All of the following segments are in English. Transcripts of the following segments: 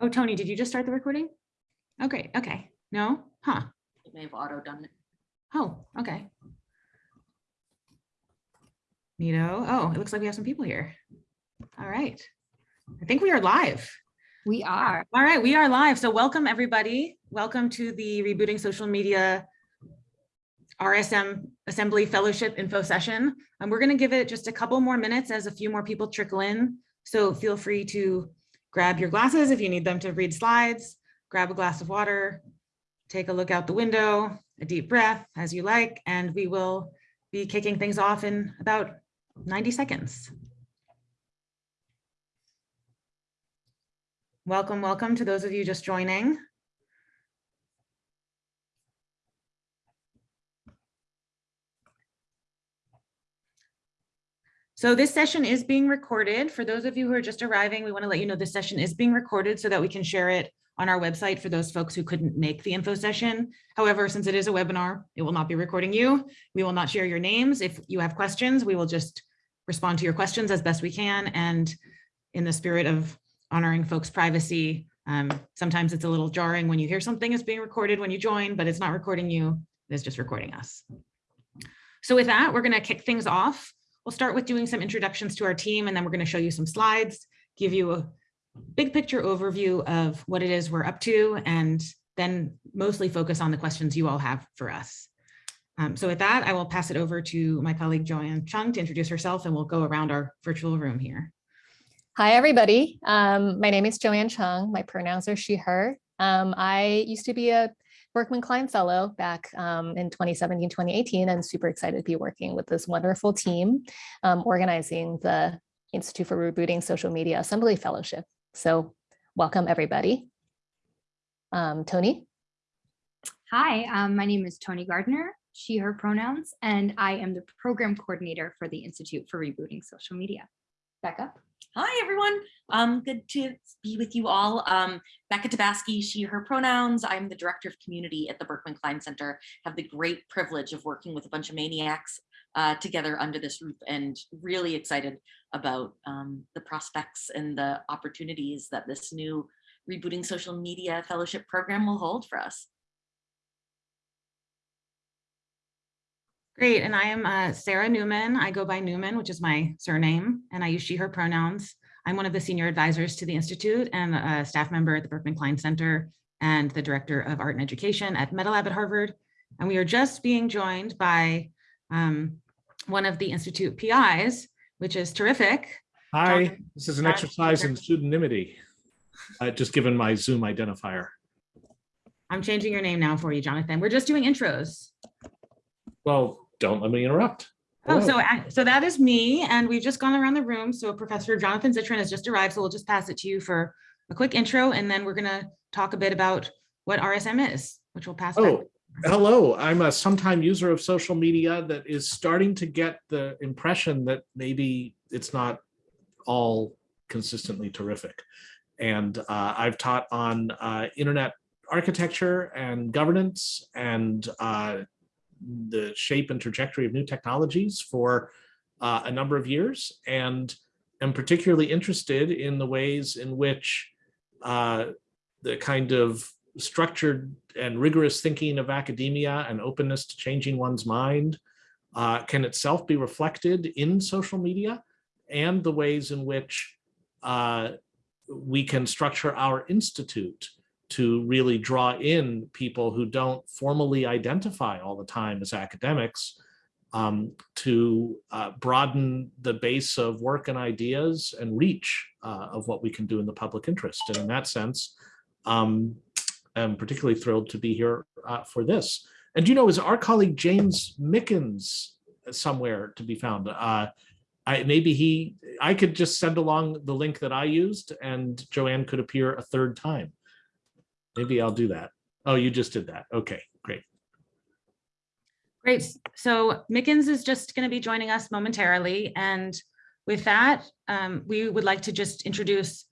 Oh, Tony, did you just start the recording? Oh, great. Okay. No? Huh. It may have auto done it. Oh, okay. Neato. Oh, it looks like we have some people here. All right. I think we are live. We are. All right, we are live. So welcome, everybody. Welcome to the Rebooting Social Media RSM Assembly Fellowship Info Session. And we're going to give it just a couple more minutes as a few more people trickle in. So feel free to grab your glasses if you need them to read slides, grab a glass of water, take a look out the window, a deep breath as you like, and we will be kicking things off in about 90 seconds. Welcome, welcome to those of you just joining. So this session is being recorded. For those of you who are just arriving, we want to let you know this session is being recorded so that we can share it on our website for those folks who couldn't make the info session. However, since it is a webinar, it will not be recording you. We will not share your names. If you have questions, we will just respond to your questions as best we can. And in the spirit of honoring folks' privacy, um, sometimes it's a little jarring when you hear something is being recorded when you join, but it's not recording you, it's just recording us. So with that, we're gonna kick things off. We'll start with doing some introductions to our team, and then we're gonna show you some slides, give you a big picture overview of what it is we're up to, and then mostly focus on the questions you all have for us. Um, so with that, I will pass it over to my colleague Joanne Cheung to introduce herself, and we'll go around our virtual room here. Hi, everybody. Um, my name is Joanne Cheung. My pronouns are she, her. Um, I used to be a Berkman Klein Fellow back um, in 2017, 2018, and super excited to be working with this wonderful team um, organizing the Institute for Rebooting Social Media Assembly Fellowship. So welcome, everybody. Um, Tony? Hi, um, my name is Tony Gardner, she, her pronouns, and I am the program coordinator for the Institute for Rebooting Social Media. Back up. Hi, everyone. Um, good to be with you all. Um, Becca Tabasky, she, her pronouns. I'm the director of community at the Berkman Klein Center. Have the great privilege of working with a bunch of maniacs uh, together under this roof and really excited about um, the prospects and the opportunities that this new Rebooting Social Media Fellowship program will hold for us. Great, and I am uh, Sarah Newman. I go by Newman, which is my surname, and I use she, her pronouns. I'm one of the senior advisors to the Institute and a staff member at the Berkman Klein Center and the director of art and education at MetaLab at Harvard. And we are just being joined by um, one of the Institute PIs, which is terrific. Hi, this is an exercise in pseudonymity. Uh, just given my Zoom identifier. I'm changing your name now for you, Jonathan. We're just doing intros. Well, don't let me interrupt. Oh, so, so that is me, and we've just gone around the room. So Professor Jonathan Zittrain has just arrived, so we'll just pass it to you for a quick intro, and then we're gonna talk a bit about what RSM is, which we'll pass. back. Oh, hello. I'm a sometime user of social media that is starting to get the impression that maybe it's not all consistently terrific. And uh, I've taught on uh, internet architecture and governance and uh, the shape and trajectory of new technologies for uh, a number of years and am particularly interested in the ways in which uh, the kind of structured and rigorous thinking of academia and openness to changing one's mind uh, can itself be reflected in social media and the ways in which uh, we can structure our institute to really draw in people who don't formally identify all the time as academics um, to uh, broaden the base of work and ideas and reach uh, of what we can do in the public interest. And in that sense, um, I'm particularly thrilled to be here uh, for this. And you know, is our colleague James Mickens somewhere to be found? Uh, I, maybe he, I could just send along the link that I used and Joanne could appear a third time. Maybe I'll do that. Oh, you just did that. Okay, great. Great. So Mickens is just going to be joining us momentarily. And with that, um, we would like to just introduce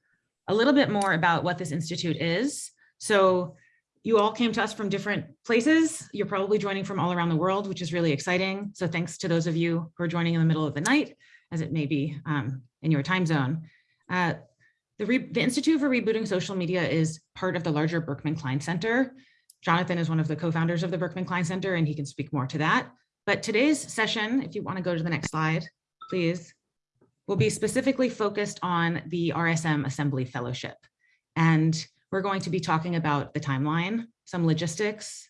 a little bit more about what this institute is. So you all came to us from different places. You're probably joining from all around the world, which is really exciting. So thanks to those of you who are joining in the middle of the night, as it may be um, in your time zone. Uh, The, the Institute for Rebooting Social Media is part of the larger Berkman Klein Center. Jonathan is one of the co-founders of the Berkman Klein Center, and he can speak more to that. But today's session, if you want to go to the next slide, please, will be specifically focused on the RSM Assembly Fellowship. And we're going to be talking about the timeline, some logistics,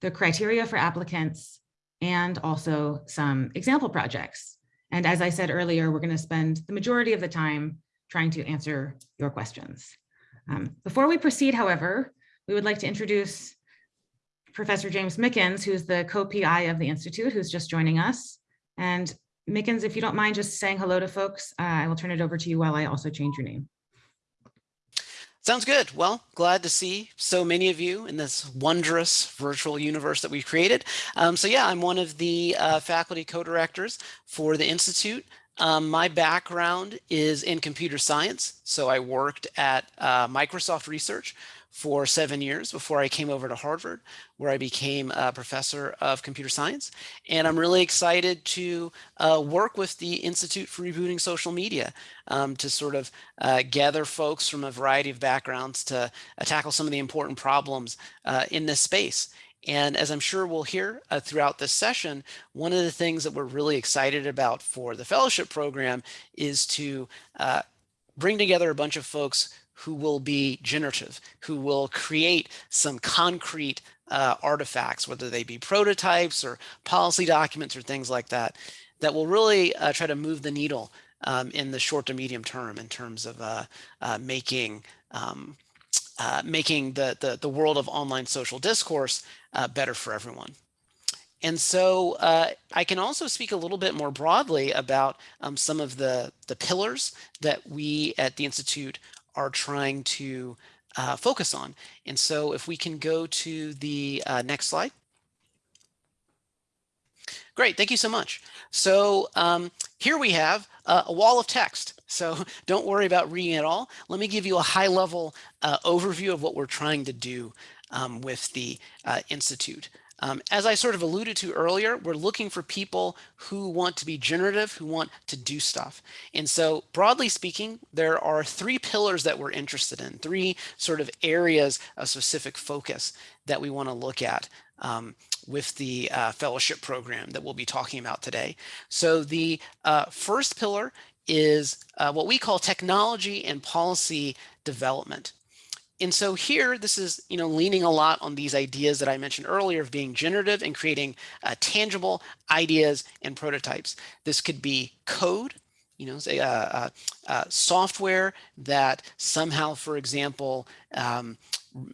the criteria for applicants, and also some example projects. And as I said earlier, we're going to spend the majority of the time trying to answer your questions. Um, before we proceed, however, we would like to introduce Professor James Mickens, who's the co-PI of the Institute, who's just joining us. And Mickens, if you don't mind just saying hello to folks, uh, I will turn it over to you while I also change your name. Sounds good. Well, glad to see so many of you in this wondrous virtual universe that we've created. Um, so yeah, I'm one of the uh, faculty co-directors for the Institute. Um, my background is in computer science. So I worked at uh, Microsoft Research for seven years before I came over to Harvard, where I became a professor of computer science. And I'm really excited to uh, work with the Institute for Rebooting Social Media um, to sort of uh, gather folks from a variety of backgrounds to uh, tackle some of the important problems uh, in this space. And as I'm sure we'll hear uh, throughout this session, one of the things that we're really excited about for the fellowship program is to uh, bring together a bunch of folks who will be generative, who will create some concrete uh, artifacts, whether they be prototypes or policy documents or things like that, that will really uh, try to move the needle um, in the short to medium term in terms of uh, uh making um, uh, making the, the, the world of online social discourse uh, better for everyone. And so uh, I can also speak a little bit more broadly about um, some of the, the pillars that we at the Institute are trying to uh, focus on. And so if we can go to the uh, next slide. Great, thank you so much. So um, here we have uh, a wall of text. So don't worry about reading it all. Let me give you a high level uh, overview of what we're trying to do um, with the uh, Institute. Um, as I sort of alluded to earlier, we're looking for people who want to be generative, who want to do stuff. And so broadly speaking, there are three pillars that we're interested in, three sort of areas of specific focus that we want to look at um, with the uh, fellowship program that we'll be talking about today. So the uh, first pillar is uh, what we call technology and policy development and so here, this is, you know, leaning a lot on these ideas that I mentioned earlier of being generative and creating uh, tangible ideas and prototypes. This could be code, you know, say uh, uh, uh software that somehow, for example, um,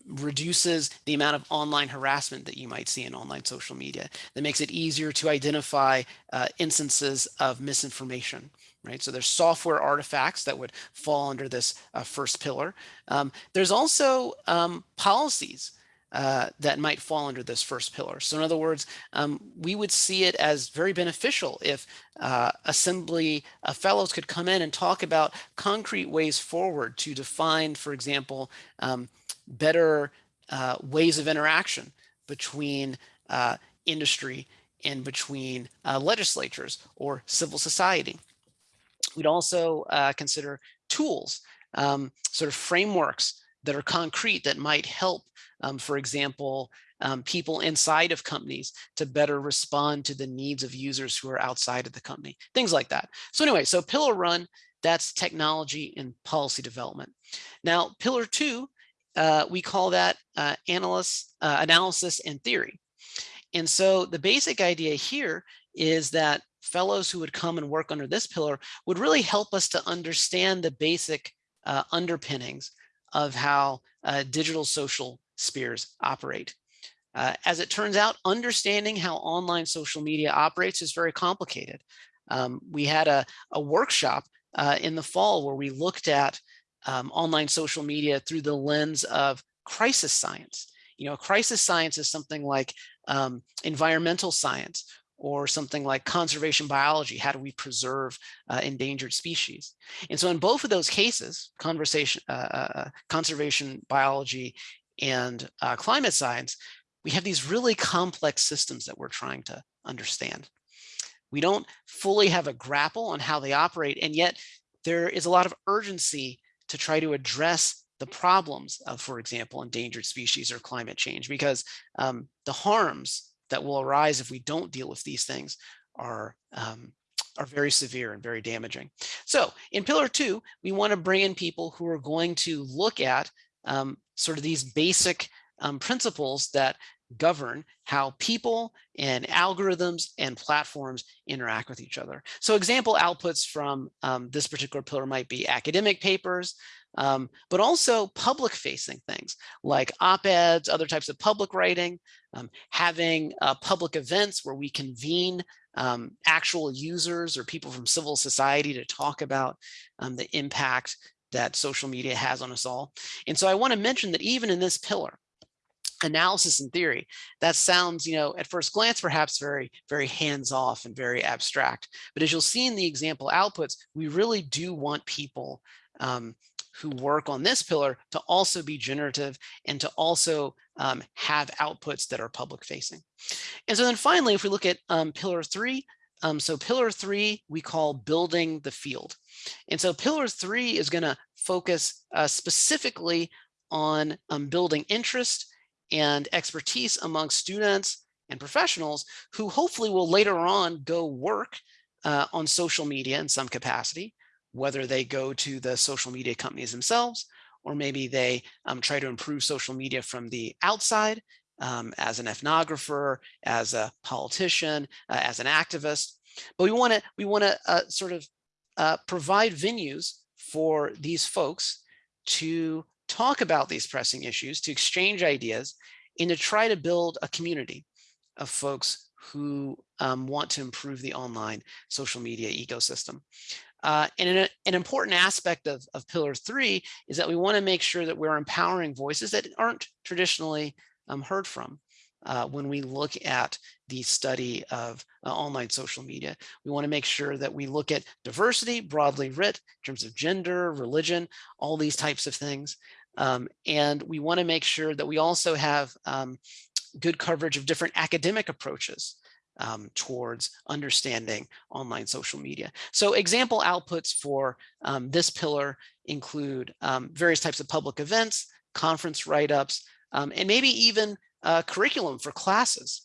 reduces the amount of online harassment that you might see in online social media, that makes it easier to identify uh, instances of misinformation right? So there's software artifacts that would fall under this uh, first pillar. Um, there's also um, policies uh, that might fall under this first pillar. So in other words, um, we would see it as very beneficial if uh, assembly uh, fellows could come in and talk about concrete ways forward to define, for example, um, better uh, ways of interaction between uh, industry and between legislatures or civil society. We'd also uh, consider tools, um, sort of frameworks that are concrete that might help, um, for example, um, people inside of companies to better respond to the needs of users who are outside of the company, things like that. So anyway, so pillar one, that's technology and policy development. Now, pillar two, uh, we call that uh, analysis, uh, analysis and theory. And so the basic idea here is that fellows who would come and work under this pillar would really help us to understand the basic uh, underpinnings of how uh, digital social spheres operate. Uh, as it turns out, understanding how online social media operates is very complicated. Um, we had a, a workshop in the fall where we looked at um, online social media through the lens of crisis science. You know, crisis science is something like um, environmental science or something like conservation biology. How do we preserve uh, endangered species? And so in both of those cases, conversation, uh, uh, uh conservation biology and uh, climate science, we have these really complex systems that we're trying to understand. We don't fully have a grapple on how they operate, and yet there is a lot of urgency to try to address the problems of, for example, endangered species or climate change, because um, the harms that will arise if we don't deal with these things are um, are very severe and very damaging. So in pillar two, we want to bring in people who are going to look at um, sort of these basic um, principles that govern how people and algorithms and platforms interact with each other. So example outputs from um, this particular pillar might be academic papers, um, but also public facing things like op-eds, other types of public writing, um, having uh, public events where we convene um, actual users or people from civil society to talk about um, the impact that social media has on us all. And so I want to mention that even in this pillar, analysis and theory, that sounds, you know, at first glance, perhaps very, very hands off and very abstract. But as you'll see in the example outputs, we really do want people um, who work on this pillar to also be generative and to also um, have outputs that are public facing. And so then finally, if we look at um, pillar three, um, so pillar three, we call building the field. And so pillar three is gonna focus uh, specifically on um, building interest and expertise among students and professionals who hopefully will later on go work uh, on social media in some capacity, whether they go to the social media companies themselves, or maybe they um, try to improve social media from the outside um, as an ethnographer, as a politician, uh, as an activist. But we want to we want to uh, sort of uh, provide venues for these folks to talk about these pressing issues, to exchange ideas, and to try to build a community of folks who um, want to improve the online social media ecosystem. Uh, and an, an, important aspect of, of pillar three is that we want to make sure that we're empowering voices that aren't traditionally um, heard from. Uh, when we look at the study of uh, online social media. We want to make sure that we look at diversity broadly writ in terms of gender, religion, all these types of things. Um, and we want to make sure that we also have um, good coverage of different academic approaches um, towards understanding online social media. So example outputs for um, this pillar include um, various types of public events, conference write-ups, um, and maybe even uh, curriculum for classes,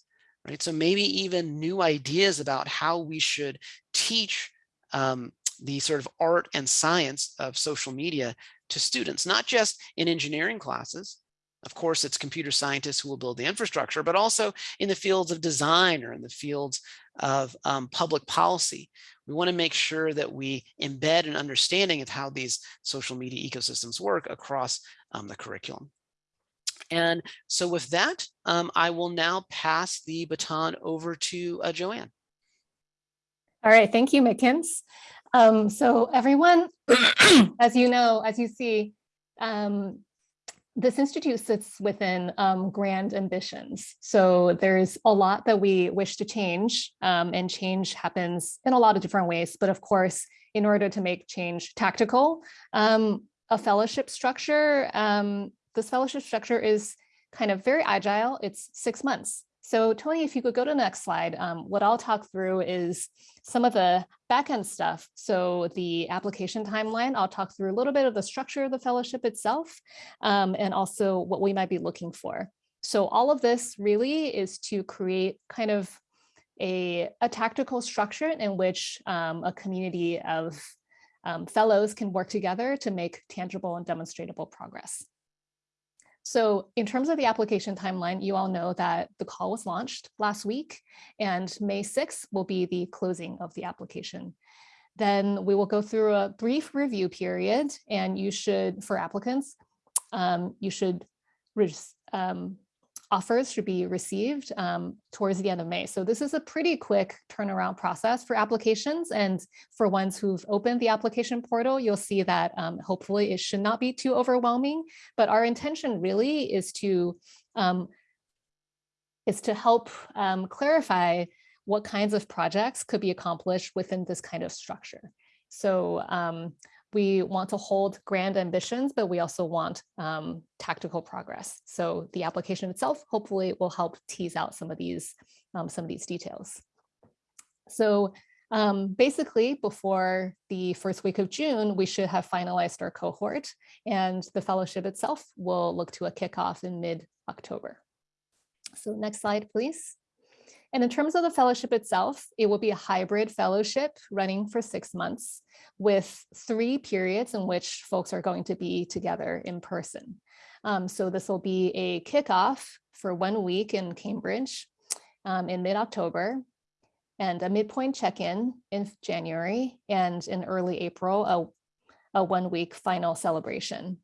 right? So maybe even new ideas about how we should teach um, the sort of art and science of social media to students, not just in engineering classes. Of course, it's computer scientists who will build the infrastructure, but also in the fields of design or in the fields of um, public policy. We want to make sure that we embed an understanding of how these social media ecosystems work across um, the curriculum. And so with that, um, I will now pass the baton over to uh, Joanne. All right, thank you, Mickens. Um, so everyone, as you know, as you see, um, this institute sits within um, grand ambitions. So there's a lot that we wish to change um, and change happens in a lot of different ways. But of course, in order to make change tactical, um, a fellowship structure um, this fellowship structure is kind of very agile. It's six months. So Tony, if you could go to the next slide, um, what I'll talk through is some of the backend stuff. So the application timeline, I'll talk through a little bit of the structure of the fellowship itself, um, and also what we might be looking for. So all of this really is to create kind of a, a tactical structure in which um, a community of um, fellows can work together to make tangible and demonstrable progress. So in terms of the application timeline, you all know that the call was launched last week and May 6th will be the closing of the application. Then we will go through a brief review period and you should, for applicants, um, you should um, offers should be received um, towards the end of May. So this is a pretty quick turnaround process for applications. And for ones who've opened the application portal, you'll see that um, hopefully it should not be too overwhelming. But our intention really is to um, is to help um, clarify what kinds of projects could be accomplished within this kind of structure. So um, we want to hold grand ambitions, but we also want um, tactical progress. So the application itself hopefully will help tease out some of these um, some of these details. So Um, basically, before the first week of June, we should have finalized our cohort and the fellowship itself will look to a kickoff in mid-October. So next slide, please. And in terms of the fellowship itself, it will be a hybrid fellowship running for six months with three periods in which folks are going to be together in person. Um, so this will be a kickoff for one week in Cambridge um, in mid-October and a midpoint check-in in January and in early April, a, a one-week final celebration.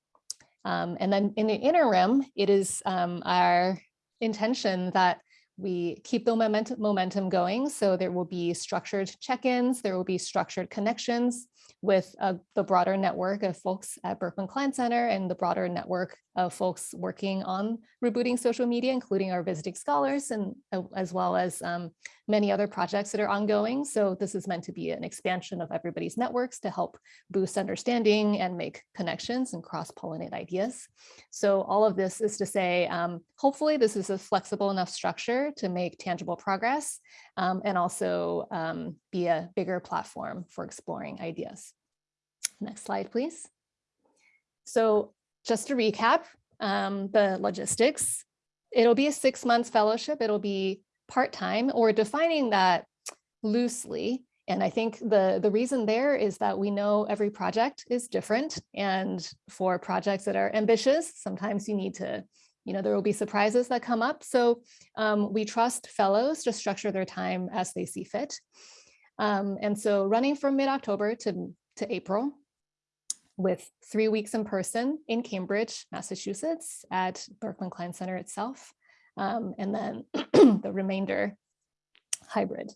Um, and then in the interim, it is um, our intention that we keep the momentum, momentum going. So there will be structured check-ins, there will be structured connections with uh, the broader network of folks at Berkman Klein Center and the broader network of folks working on rebooting social media, including our visiting scholars and uh, as well as um, many other projects that are ongoing. So this is meant to be an expansion of everybody's networks to help boost understanding and make connections and cross-pollinate ideas. So all of this is to say, um, hopefully this is a flexible enough structure to make tangible progress um, and also um, be a bigger platform for exploring ideas. Next slide, please. So just to recap um, the logistics, it'll be a six months fellowship. It'll be part-time or defining that loosely. And I think the, the reason there is that we know every project is different. And for projects that are ambitious, sometimes you need to, you know, there will be surprises that come up. So um, we trust fellows to structure their time as they see fit. Um, and so running from mid-October to, to April, with three weeks in person in Cambridge, Massachusetts at Berkman Klein Center itself, um, and then the remainder hybrid.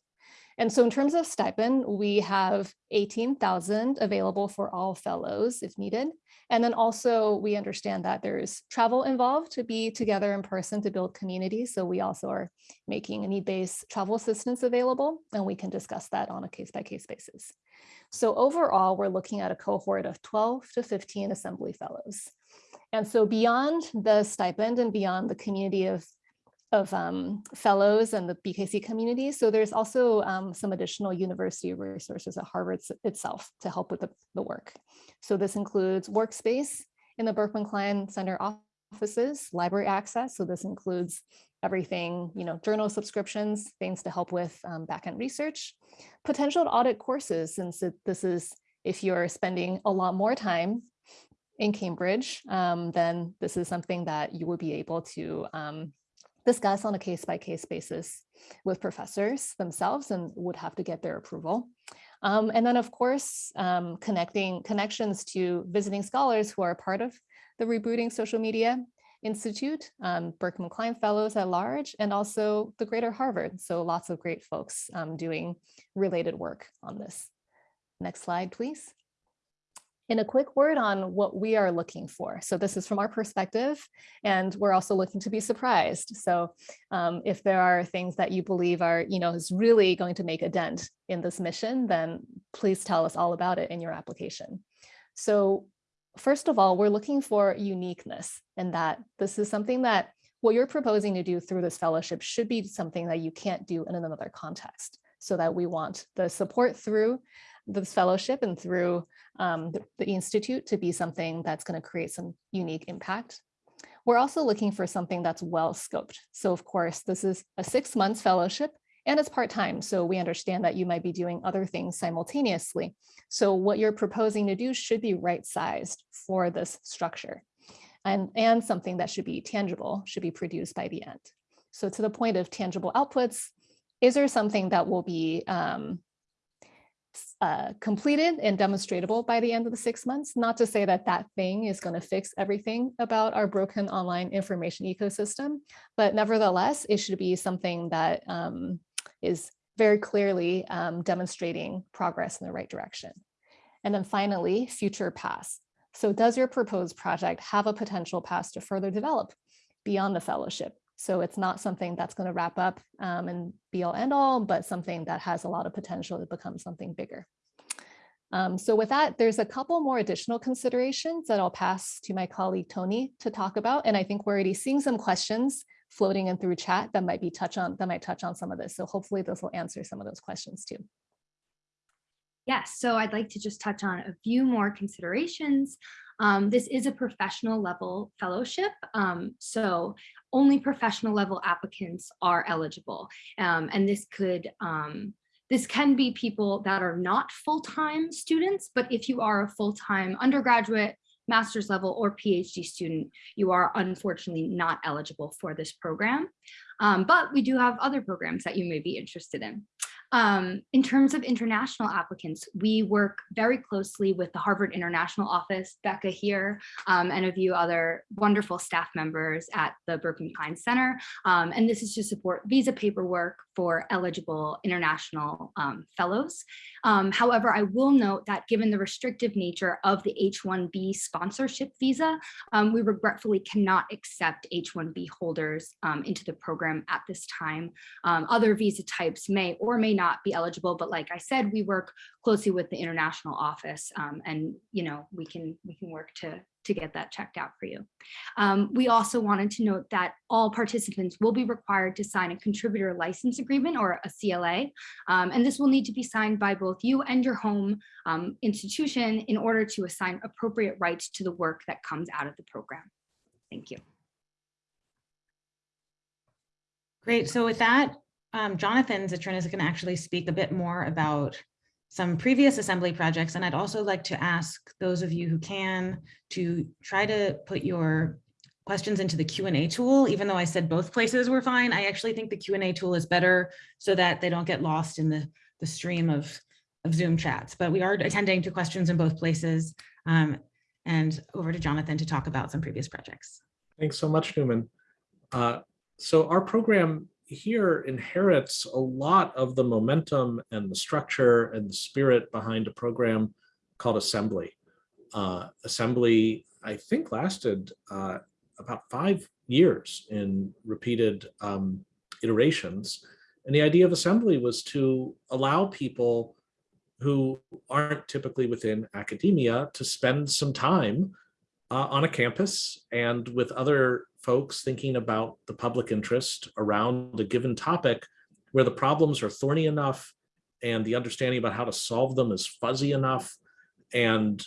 And so in terms of stipend, we have 18,000 available for all fellows if needed. And then also we understand that there's travel involved to be together in person to build community. So we also are making a need-based travel assistance available, and we can discuss that on a case-by-case -case basis. So overall, we're looking at a cohort of 12 to 15 assembly fellows. And so beyond the stipend and beyond the community of, of um, fellows and the BKC community, so there's also um, some additional university resources at Harvard itself to help with the, the work. So this includes workspace in the Berkman Klein Center offices, library access. So this includes everything, you know, journal subscriptions, things to help with um, backend research, potential audit courses, since this is, if you're spending a lot more time in Cambridge, um, then this is something that you will be able to um, discuss on a case-by-case -case basis with professors themselves and would have to get their approval. Um, and then of course, um, connecting connections to visiting scholars who are part of the rebooting social media Institute, um, Berkman Klein Fellows at large, and also the Greater Harvard. So lots of great folks um, doing related work on this. Next slide, please. In a quick word on what we are looking for. So this is from our perspective, and we're also looking to be surprised. So um, if there are things that you believe are, you know, is really going to make a dent in this mission, then please tell us all about it in your application. So first of all, we're looking for uniqueness and that this is something that what you're proposing to do through this fellowship should be something that you can't do in another context so that we want the support through this fellowship and through um, the, the Institute to be something that's going to create some unique impact. We're also looking for something that's well scoped. So of course, this is a six months fellowship and it's part-time. So we understand that you might be doing other things simultaneously. So what you're proposing to do should be right-sized for this structure and, and something that should be tangible, should be produced by the end. So to the point of tangible outputs, is there something that will be um, uh, completed and demonstratable by the end of the six months? Not to say that that thing is going to fix everything about our broken online information ecosystem, but nevertheless, it should be something that um, is very clearly um, demonstrating progress in the right direction. And then finally, future paths. So does your proposed project have a potential path to further develop beyond the fellowship? So it's not something that's going to wrap up um, and be all end all, but something that has a lot of potential to become something bigger. Um, so with that, there's a couple more additional considerations that I'll pass to my colleague Tony to talk about. And I think we're already seeing some questions floating in through chat that might be touch on that might touch on some of this. So hopefully this will answer some of those questions too. Yes, so I'd like to just touch on a few more considerations. Um, this is a professional level fellowship, um, so only professional level applicants are eligible. Um, and this could, um, this can be people that are not full-time students, but if you are a full-time undergraduate, master's level or PhD student, you are unfortunately not eligible for this program. Um, but we do have other programs that you may be interested in. Um, in terms of international applicants, we work very closely with the Harvard International Office, Becca here, um, and a few other wonderful staff members at the Berkman Klein Center. Um, and this is to support visa paperwork for eligible international um, fellows. Um, however, I will note that given the restrictive nature of the H-1B sponsorship visa, um, we regretfully cannot accept H-1B holders into the program at this time. Other visa types may or may not be eligible, but like I said, we work closely with the international office um, and you know we can we can work to to get that checked out for you. Um, we also wanted to note that all participants will be required to sign a contributor license agreement or a CLA, um, and this will need to be signed by both you and your home um, institution in order to assign appropriate rights to the work that comes out of the program. Thank you. Great. So with that, um, Jonathan Zittrain is going to actually speak a bit more about some previous assembly projects. And I'd also like to ask those of you who can to try to put your questions into the Q&A tool, even though I said both places were fine. I actually think the Q&A tool is better so that they don't get lost in the, the stream of, of Zoom chats. But we are attending to questions in both places. Um, and over to Jonathan to talk about some previous projects. Thanks so much, Newman. Uh, so our program here inherits a lot of the momentum and the structure and the spirit behind a program called Assembly. Uh, Assembly, I think, lasted uh, about five years in repeated um, iterations. And the idea of Assembly was to allow people who aren't typically within academia to spend some time uh, on a campus and with other folks thinking about the public interest around a given topic where the problems are thorny enough and the understanding about how to solve them is fuzzy enough and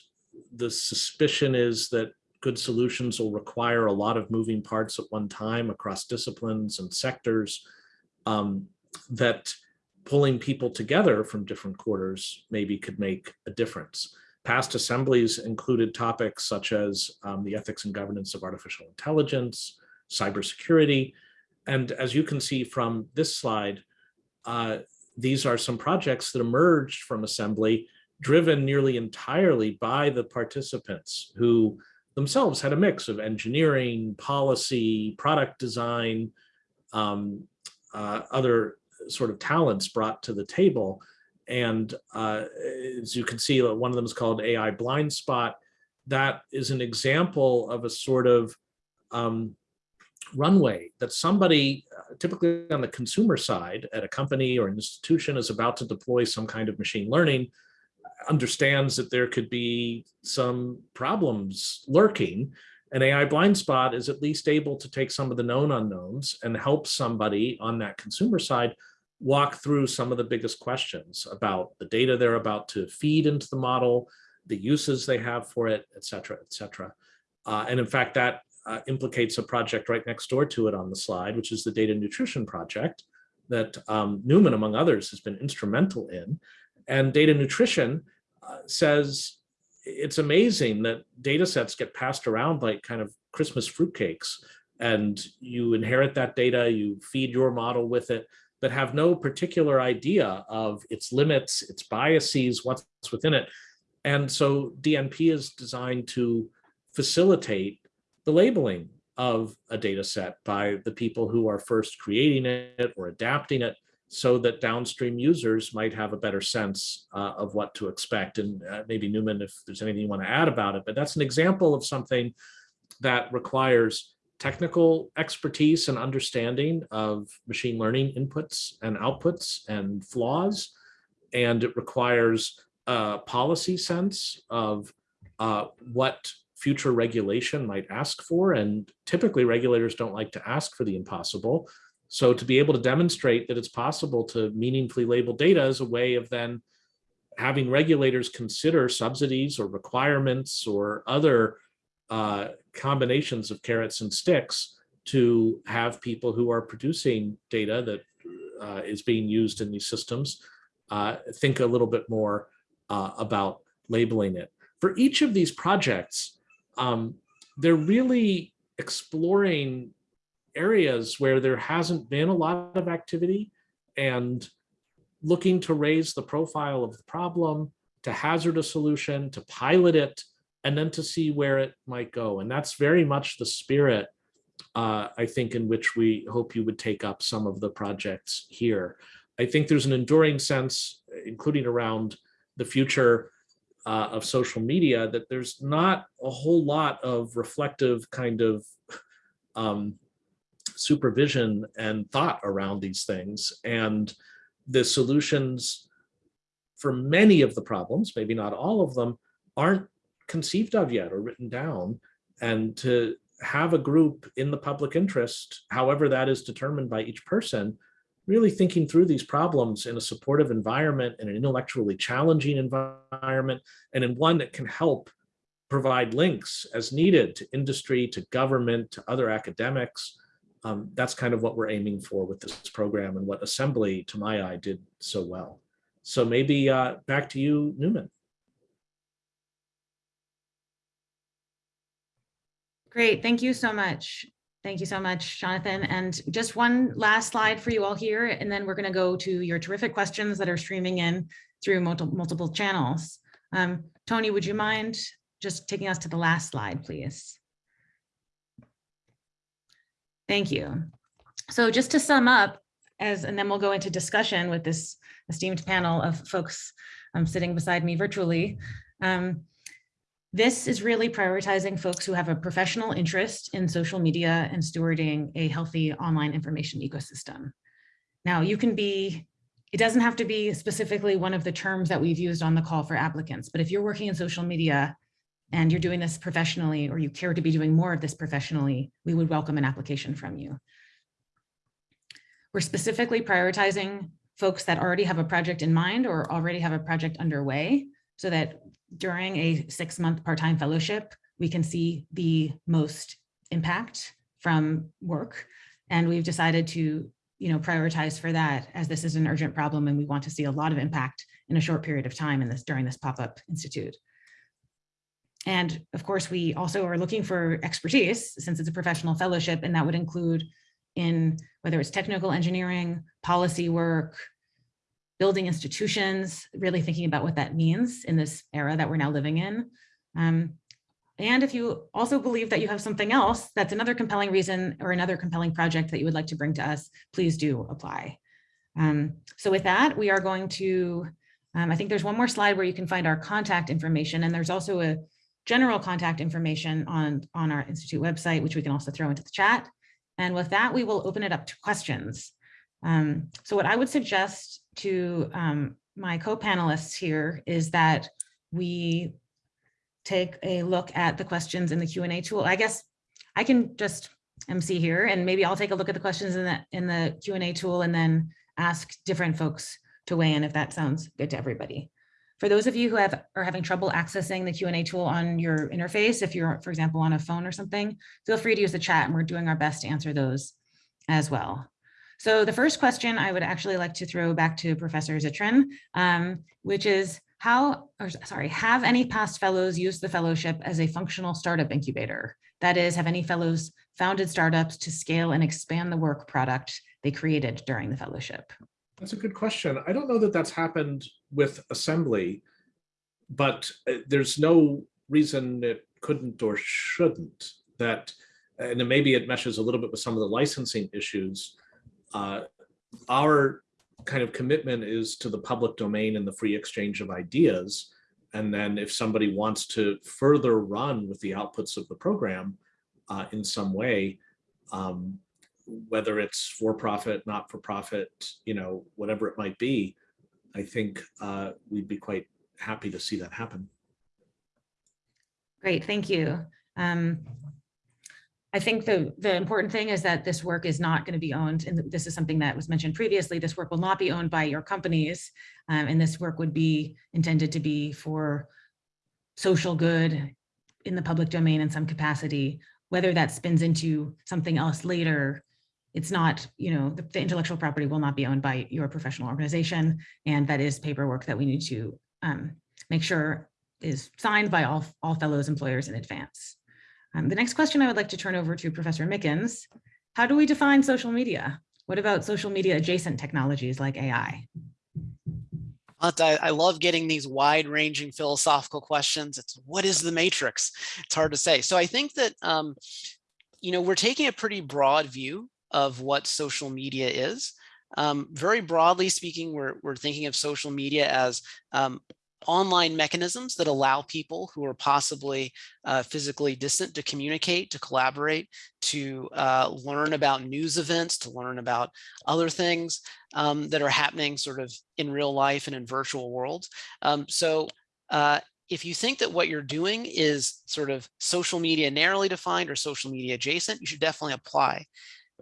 the suspicion is that good solutions will require a lot of moving parts at one time across disciplines and sectors um, that pulling people together from different quarters maybe could make a difference. Past assemblies included topics such as um, the ethics and governance of artificial intelligence, cybersecurity, and as you can see from this slide, uh, these are some projects that emerged from assembly driven nearly entirely by the participants who themselves had a mix of engineering, policy, product design, um, uh, other sort of talents brought to the table. And uh, as you can see, one of them is called AI blind spot. That is an example of a sort of um, runway that somebody, uh, typically on the consumer side at a company or an institution is about to deploy some kind of machine learning, understands that there could be some problems lurking. An AI blind spot is at least able to take some of the known unknowns and help somebody on that consumer side walk through some of the biggest questions about the data they're about to feed into the model, the uses they have for it, et cetera, et cetera. Uh, and in fact, that uh, implicates a project right next door to it on the slide, which is the data nutrition project that um, Newman, among others, has been instrumental in. And data nutrition uh, says it's amazing that data sets get passed around like kind of Christmas fruitcakes and you inherit that data, you feed your model with it, but have no particular idea of its limits, its biases, what's within it. And so DNP is designed to facilitate the labeling of a data set by the people who are first creating it or adapting it so that downstream users might have a better sense uh, of what to expect. And uh, maybe Newman, if there's anything you want to add about it, but that's an example of something that requires technical expertise and understanding of machine learning inputs and outputs and flaws. And it requires a policy sense of uh, what future regulation might ask for. And typically regulators don't like to ask for the impossible. So to be able to demonstrate that it's possible to meaningfully label data is a way of then having regulators consider subsidies or requirements or other uh, combinations of carrots and sticks to have people who are producing data that uh, is being used in these systems uh, think a little bit more uh, about labeling it. For each of these projects, um, they're really exploring areas where there hasn't been a lot of activity and looking to raise the profile of the problem, to hazard a solution, to pilot it, and then to see where it might go. And that's very much the spirit, uh, I think, in which we hope you would take up some of the projects here. I think there's an enduring sense, including around the future uh, of social media, that there's not a whole lot of reflective kind of um, supervision and thought around these things. And the solutions for many of the problems, maybe not all of them, aren't conceived of yet or written down. And to have a group in the public interest, however that is determined by each person, really thinking through these problems in a supportive environment, in an intellectually challenging environment, and in one that can help provide links as needed to industry, to government, to other academics. Um, that's kind of what we're aiming for with this program and what Assembly, to my eye, did so well. So maybe uh, back to you, Newman. Great, thank you so much. Thank you so much, Jonathan. And just one last slide for you all here, and then we're going to go to your terrific questions that are streaming in through multiple, multiple channels. Um, Tony, would you mind just taking us to the last slide, please? Thank you. So just to sum up, as and then we'll go into discussion with this esteemed panel of folks um, sitting beside me virtually. Um, this is really prioritizing folks who have a professional interest in social media and stewarding a healthy online information ecosystem. Now you can be, it doesn't have to be specifically one of the terms that we've used on the call for applicants, but if you're working in social media and you're doing this professionally or you care to be doing more of this professionally, we would welcome an application from you. We're specifically prioritizing folks that already have a project in mind or already have a project underway so that during a six month part-time fellowship, we can see the most impact from work. And we've decided to you know, prioritize for that as this is an urgent problem and we want to see a lot of impact in a short period of time in this during this pop-up institute. And of course, we also are looking for expertise since it's a professional fellowship and that would include in whether it's technical engineering, policy work, building institutions, really thinking about what that means in this era that we're now living in. Um, and if you also believe that you have something else, that's another compelling reason or another compelling project that you would like to bring to us, please do apply. Um, so with that, we are going to, um, I think there's one more slide where you can find our contact information and there's also a general contact information on, on our Institute website, which we can also throw into the chat. And with that, we will open it up to questions. Um, so what I would suggest to um, my co-panelists here is that we take a look at the questions in the Q&A tool. I guess I can just MC here and maybe I'll take a look at the questions in the in the Q&A tool and then ask different folks to weigh in if that sounds good to everybody. For those of you who have are having trouble accessing the Q&A tool on your interface, if you're, for example, on a phone or something, feel free to use the chat and we're doing our best to answer those as well. So the first question I would actually like to throw back to Professor Zittrain, um, which is how, or sorry, have any past fellows used the fellowship as a functional startup incubator? That is, have any fellows founded startups to scale and expand the work product they created during the fellowship? That's a good question. I don't know that that's happened with Assembly, but uh, there's no reason it couldn't or shouldn't that, and maybe it meshes a little bit with some of the licensing issues uh, our kind of commitment is to the public domain and the free exchange of ideas. And then if somebody wants to further run with the outputs of the program uh, in some way, um, whether it's for profit, not for profit, you know, whatever it might be, I think uh, we'd be quite happy to see that happen. Great, thank you. Um, I think the, the important thing is that this work is not going to be owned, and this is something that was mentioned previously, this work will not be owned by your companies. um, and this work would be intended to be for social good in the public domain in some capacity, whether that spins into something else later. It's not, you know, the, the intellectual property will not be owned by your professional organization. And that is paperwork that we need to um, make sure is signed by all, all fellows employers in advance. Um, the next question I would like to turn over to Professor Mickens. How do we define social media? What about social media adjacent technologies like AI? I, love getting these wide ranging philosophical questions. It's what is the matrix? It's hard to say. So I think that, um, you know, we're taking a pretty broad view of what social media is. Um, very broadly speaking, we're, we're thinking of social media as um, online mechanisms that allow people who are possibly uh, physically distant to communicate, to collaborate, to uh, learn about news events, to learn about other things um, that are happening sort of in real life and in virtual worlds. Um, so uh, if you think that what you're doing is sort of social media narrowly defined or social media adjacent, you should definitely apply.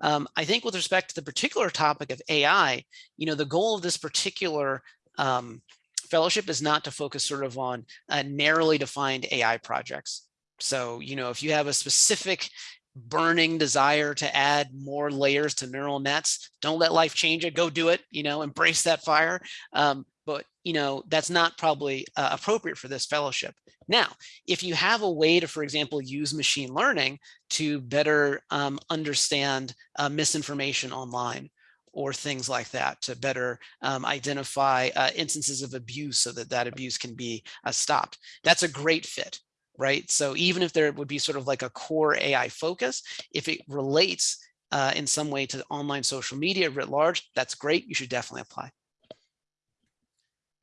Um, I think with respect to the particular topic of AI, you know, the goal of this particular um, fellowship is not to focus sort of on uh, narrowly defined AI projects. So, you know, if you have a specific burning desire to add more layers to neural nets, don't let life change it, go do it, you know, embrace that fire. Um, but, you know, that's not probably uh, appropriate for this fellowship. Now, if you have a way to, for example, use machine learning to better um, understand uh, misinformation online, or things like that to better um, identify uh, instances of abuse so that that abuse can be uh, stopped. That's a great fit, right? So even if there would be sort of like a core AI focus, if it relates uh, in some way to online social media writ large, that's great. You should definitely apply.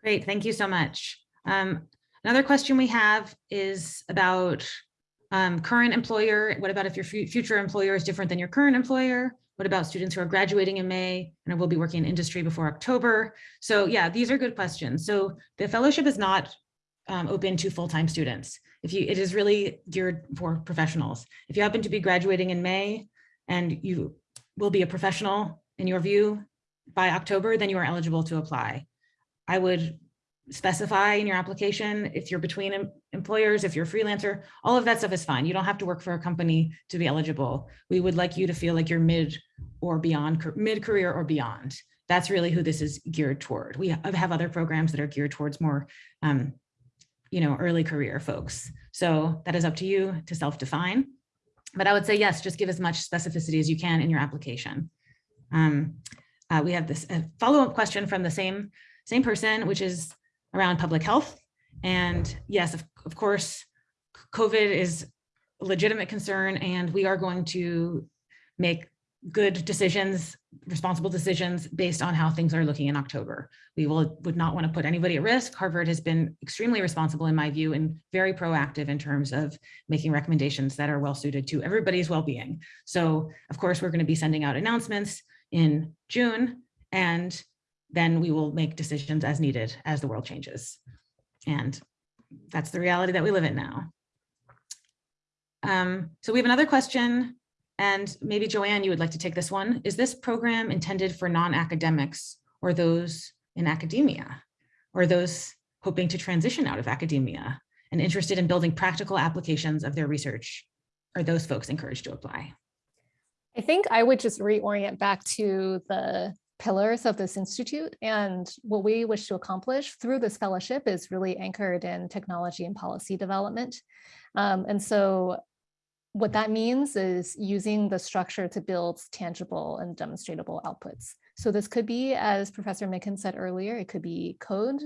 Great, thank you so much. Um, another question we have is about um, current employer. What about if your future employer is different than your current employer? What about students who are graduating in May and will be working in industry before October? So yeah, these are good questions. So the fellowship is not um, open to full-time students. If you, it is really geared for professionals. If you happen to be graduating in May and you will be a professional in your view by October, then you are eligible to apply. I would specify in your application if you're between em employers, if you're a freelancer, all of that stuff is fine. You don't have to work for a company to be eligible. We would like you to feel like you're mid or beyond, mid-career or beyond. That's really who this is geared toward. We have other programs that are geared towards more, um, you know, early career folks. So that is up to you to self-define. But I would say, yes, just give as much specificity as you can in your application. Um, uh, we have this follow-up question from the same, same person, which is around public health. And yes, of, of course, COVID is a legitimate concern and we are going to make good decisions, responsible decisions based on how things are looking in October. We will would not want to put anybody at risk. Harvard has been extremely responsible in my view and very proactive in terms of making recommendations that are well suited to everybody's well-being. So of course, we're going to be sending out announcements in June and then we will make decisions as needed as the world changes. And that's the reality that we live in now. Um, so we have another question, and maybe Joanne, you would like to take this one. Is this program intended for non-academics or those in academia or those hoping to transition out of academia and interested in building practical applications of their research? Are those folks encouraged to apply? I think I would just reorient back to the pillars of this institute and what we wish to accomplish through this fellowship is really anchored in technology and policy development. Um, and so what that means is using the structure to build tangible and demonstrable outputs. So this could be, as Professor Micken said earlier, it could be code,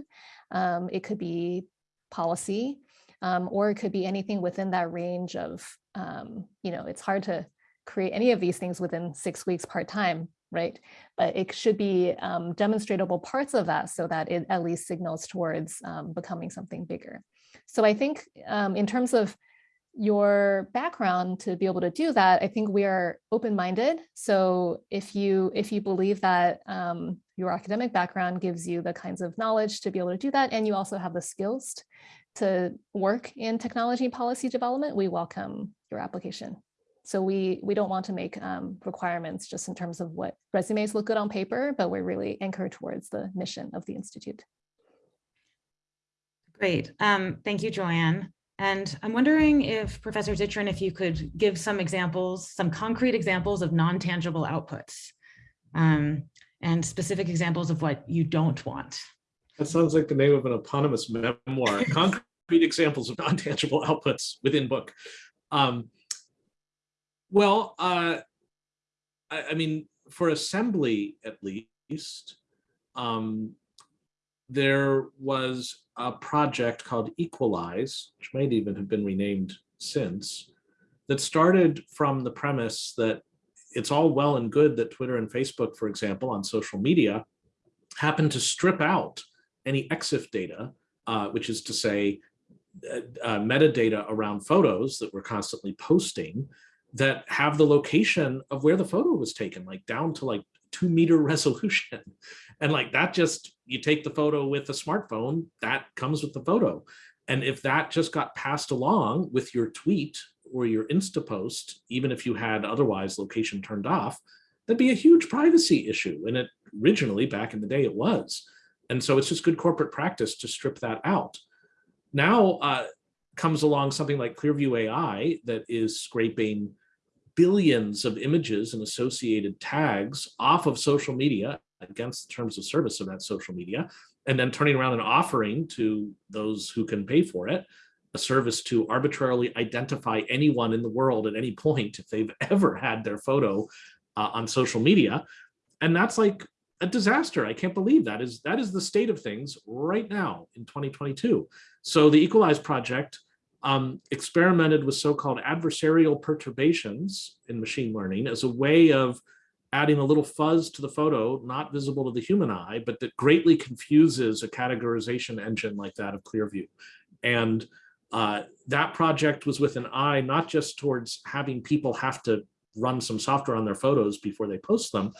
um, it could be policy, um, or it could be anything within that range of, um, you know, it's hard to create any of these things within six weeks part-time, right? But it should be um, demonstratable parts of that so that it at least signals towards um, becoming something bigger. So I think um, in terms of your background to be able to do that, I think we are open-minded. So if you if you believe that um, your academic background gives you the kinds of knowledge to be able to do that, and you also have the skills to work in technology policy development, we welcome your application. So we, we don't want to make um, requirements just in terms of what resumes look good on paper, but we're really anchored towards the mission of the Institute. Great. Um, thank you, Joanne. And I'm wondering if Professor Zittrain, if you could give some examples, some concrete examples of non-tangible outputs um, and specific examples of what you don't want. That sounds like the name of an eponymous memoir, concrete examples of non-tangible outputs within book. Um, well, uh, I, I mean, for assembly at least, um, there was a project called Equalais, which might even have been renamed since, that started from the premise that it's all well and good that Twitter and Facebook, for example, on social media, happen to strip out any EXIF data, uh, which is to say uh, uh, metadata around photos that we're constantly posting that have the location of where the photo was taken, like down to like two meter resolution. And like that just, you take the photo with a smartphone, that comes with the photo. And if that just got passed along with your tweet or your Insta post, even if you had otherwise location turned off, that'd be a huge privacy issue. And it originally back in the day it was. And so it's just good corporate practice to strip that out. Now uh, comes along something like Clearview AI that is scraping billions of images and associated tags off of social media against the terms of service of that social media, and then turning around and offering to those who can pay for it a service to arbitrarily identify anyone in the world at any point if they've ever had their photo uh, on social media. And that's like a disaster. I can't believe that is that is the state of things right now in 2022. So the Equalais project um, experimented with so-called adversarial perturbations in machine learning as a way of adding a little fuzz to the photo, not visible to the human eye, but that greatly confuses a categorization engine like that of Clearview. And uh, that project was with an eye not just towards having people have to run some software on their photos before they post them,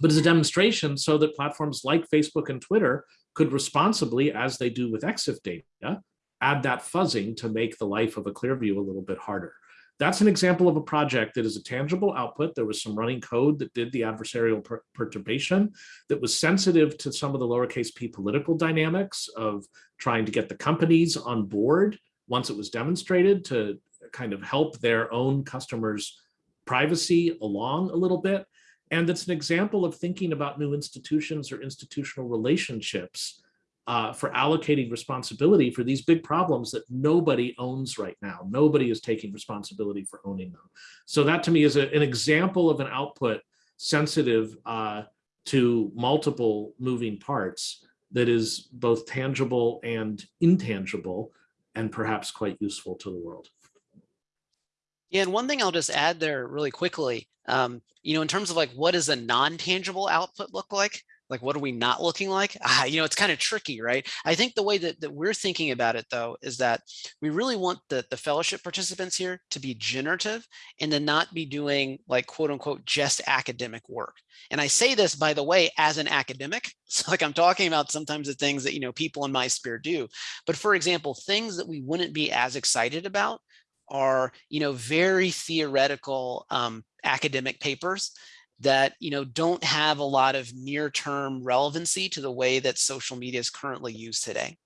but as a demonstration so that platforms like Facebook and Twitter could responsibly, as they do with EXIF data, add that fuzzing to make the life of a Clearview a little bit harder. That's an example of a project that is a tangible output. There was some running code that did the adversarial per perturbation that was sensitive to some of the lowercase p political dynamics of trying to get the companies on board once it was demonstrated to kind of help their own customers privacy along a little bit. And it's an example of thinking about new institutions or institutional relationships uh, for allocating responsibility for these big problems that nobody owns right now. Nobody is taking responsibility for owning them. So that to me is a, an example of an output sensitive uh, to multiple moving parts that is both tangible and intangible and perhaps quite useful to the world. Yeah, and one thing I'll just add there really quickly, um, you know, in terms of like what does a non-tangible output look like? Like what are we not looking like? Ah, you know it's kind of tricky right? I think the way that, that we're thinking about it though is that we really want the the fellowship participants here to be generative and to not be doing like quote unquote just academic work. And i say this by the way as an academic so like i'm talking about sometimes the things that you know people in my sphere do. But for example things that we wouldn't be as excited about are you know very theoretical um, academic papers that you know don't have a lot of near-term relevancy to the way that social media is currently used today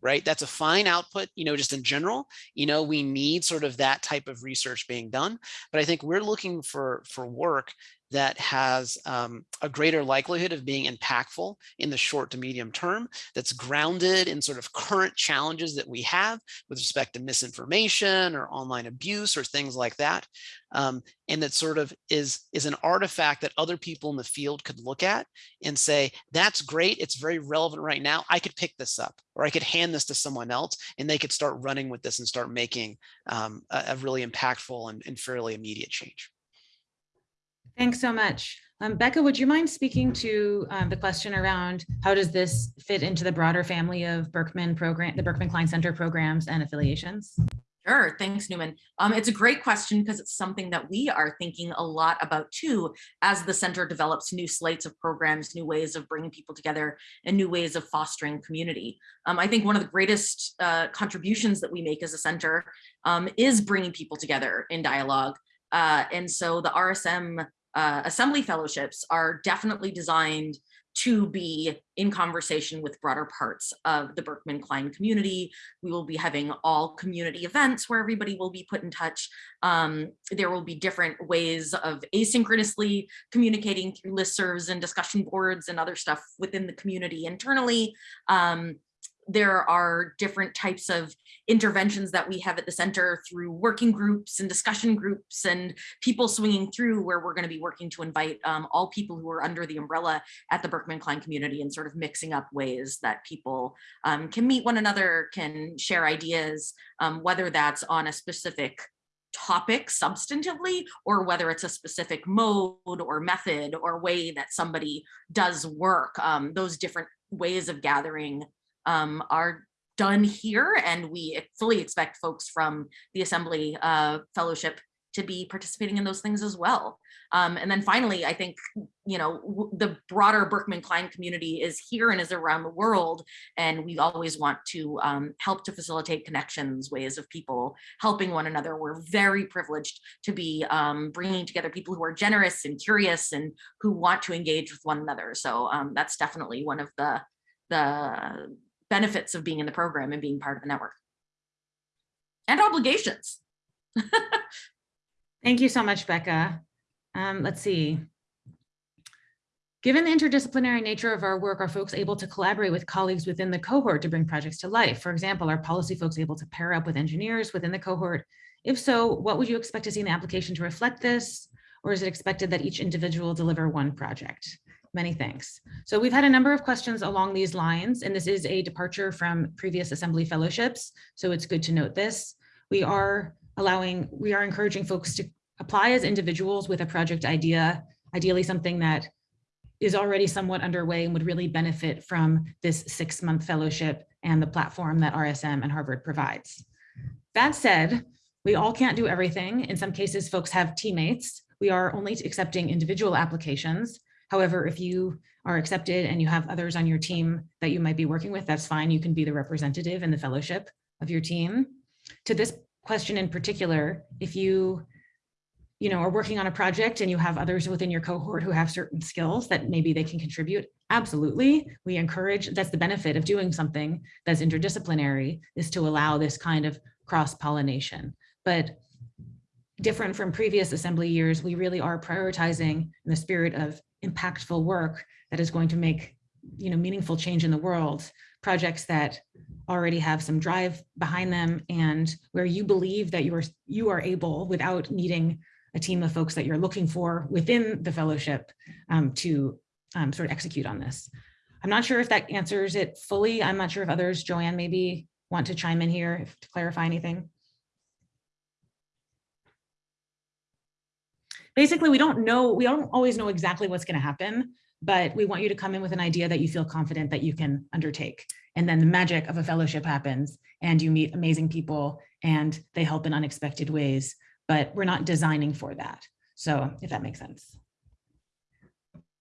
right? That's a fine output you know just in general. You know we need sort of that type of research being done but i think we're looking for for work that has um, a greater likelihood of being impactful in the short to medium term, that's grounded in sort of current challenges that we have with respect to misinformation or online abuse or things like that. Um, and that sort of is, is an artifact that other people in the field could look at and say, that's great, it's very relevant right now, I could pick this up, or I could hand this to someone else, and they could start running with this and start making um, a, a, really impactful and, and fairly immediate change. Thanks so much. Um, Becca, would you mind speaking to um, the question around how does this fit into the broader family of Berkman program, the Berkman Klein Center programs and affiliations? Sure, thanks Newman. Um, it's a great question because it's something that we are thinking a lot about too as the center develops new slates of programs, new ways of bringing people together and new ways of fostering community. Um, I think one of the greatest uh, contributions that we make as a center um, is bringing people together in dialogue Uh, and so the RSM uh, Assembly Fellowships are definitely designed to be in conversation with broader parts of the Berkman Klein community. We will be having all community events where everybody will be put in touch. Um, there will be different ways of asynchronously communicating through listservs and discussion boards and other stuff within the community internally. Um, there are different types of interventions that we have at the center through working groups and discussion groups and people swinging through where we're going to be working to invite um, all people who are under the umbrella at the Berkman Klein community and sort of mixing up ways that people um, can meet one another, can share ideas, um, whether that's on a specific topic substantively or whether it's a specific mode or method or way that somebody does work. Um, those different ways of gathering um, are done here and we fully expect folks from the Assembly uh, Fellowship to be participating in those things as well. Um, and then finally, I think, you know, the broader Berkman Klein community is here and is around the world. And we always want to um, help to facilitate connections, ways of people helping one another. We're very privileged to be um, bringing together people who are generous and curious and who want to engage with one another. So um, that's definitely one of the, the benefits of being in the program and being part of the network. And obligations. Thank you so much, Becca. Um, let's see. Given the interdisciplinary nature of our work, are folks able to collaborate with colleagues within the cohort to bring projects to life? For example, are policy folks able to pair up with engineers within the cohort? If so, what would you expect to see in the application to reflect this? Or is it expected that each individual deliver one project? Many thanks. So we've had a number of questions along these lines, and this is a departure from previous assembly fellowships. So it's good to note this. We are allowing, we are encouraging folks to apply as individuals with a project idea, ideally something that is already somewhat underway and would really benefit from this six month fellowship and the platform that RSM and Harvard provides. That said, we all can't do everything. In some cases, folks have teammates. We are only accepting individual applications. However, if you are accepted and you have others on your team that you might be working with, that's fine. You can be the representative in the fellowship of your team. To this question in particular, if you you know, are working on a project and you have others within your cohort who have certain skills that maybe they can contribute, absolutely. We encourage, that's the benefit of doing something that's interdisciplinary is to allow this kind of cross-pollination. But different from previous assembly years, we really are prioritizing in the spirit of impactful work that is going to make you know, meaningful change in the world, projects that already have some drive behind them and where you believe that you are, you are able without needing a team of folks that you're looking for within the fellowship um, to um, sort of execute on this. I'm not sure if that answers it fully. I'm not sure if others, Joanne, maybe want to chime in here to clarify anything. Basically, we don't know, we don't always know exactly what's going to happen, but we want you to come in with an idea that you feel confident that you can undertake. And then the magic of a fellowship happens and you meet amazing people and they help in unexpected ways but we're not designing for that. So if that makes sense.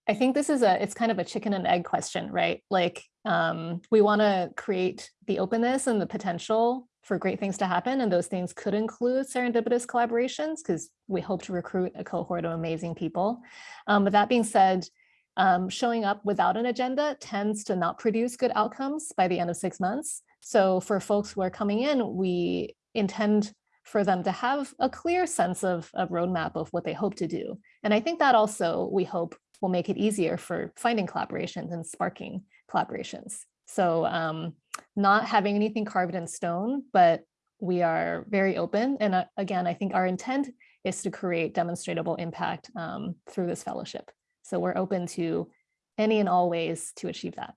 I think this is a, it's kind of a chicken and egg question, right? Like um, we want to create the openness and the potential for great things to happen. And those things could include serendipitous collaborations because we hope to recruit a cohort of amazing people. Um, but that being said, um, showing up without an agenda tends to not produce good outcomes by the end of six months. So for folks who are coming in, we intend for them to have a clear sense of a roadmap of what they hope to do. And I think that also we hope will make it easier for finding collaborations and sparking collaborations. So um, not having anything carved in stone, but we are very open. And uh, again, I think our intent is to create demonstrable impact um, through this fellowship. So we're open to any and all ways to achieve that.